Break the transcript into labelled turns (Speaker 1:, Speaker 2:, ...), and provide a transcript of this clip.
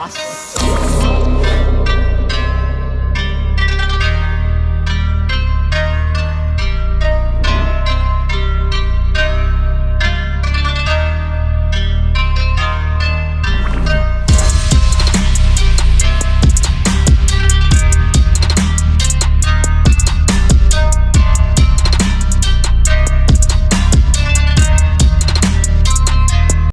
Speaker 1: Nossa!